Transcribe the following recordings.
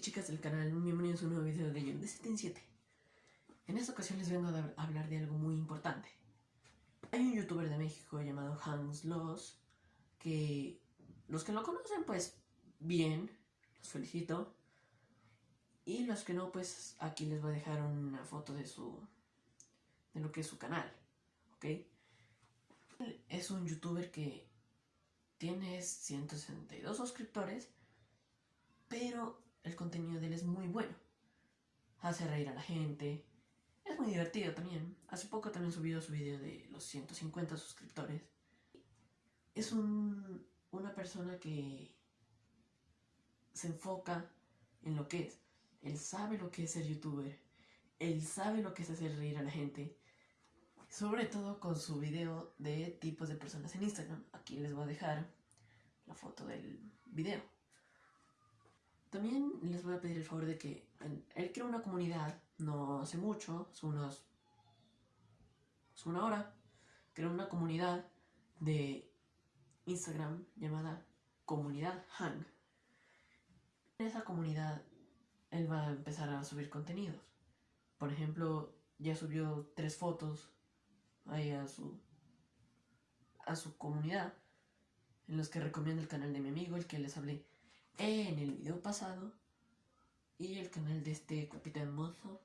chicas del canal, bienvenidos a un nuevo video de John de 7 en 7. En esta ocasión les vengo a hablar de algo muy importante. Hay un youtuber de México llamado Hans Loss, que los que lo conocen pues bien, los felicito. Y los que no pues aquí les voy a dejar una foto de su, de lo que es su canal, ¿ok? Es un youtuber que tiene 162 suscriptores, pero el contenido de él es muy bueno. Hace reír a la gente. Es muy divertido también. Hace poco también subió su video de los 150 suscriptores. Es un, una persona que se enfoca en lo que es. Él sabe lo que es ser youtuber. Él sabe lo que es hacer reír a la gente. Sobre todo con su video de tipos de personas en Instagram. Aquí les voy a dejar la foto del video. También les voy a pedir el favor de que él creó una comunidad, no hace mucho, hace unos... hace una hora, creó una comunidad de Instagram llamada Comunidad Hang. En esa comunidad él va a empezar a subir contenidos. Por ejemplo, ya subió tres fotos ahí a su a su comunidad en los que recomienda el canal de mi amigo, el que les hablé en el video pasado y el canal de este Capitán Mozo.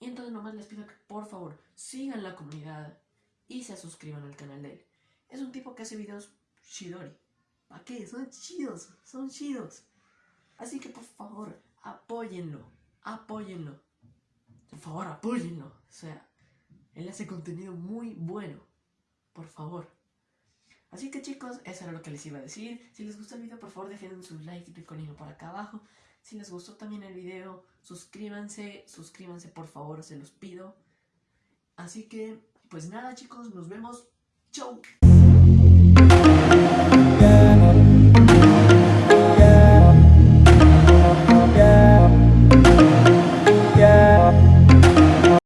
Y entonces nomás les pido que por favor sigan la comunidad y se suscriban al canal de él. Es un tipo que hace videos shidori. ¿Para qué? Son chidos, son chidos. Así que por favor, apóyenlo, apóyenlo. Por favor, apóyenlo. O sea, él hace contenido muy bueno. Por favor. Así que chicos, eso era lo que les iba a decir. Si les gustó el video, por favor dejen su like y picolino por acá abajo. Si les gustó también el video, suscríbanse, suscríbanse por favor, se los pido. Así que, pues nada chicos, nos vemos. ¡Chau!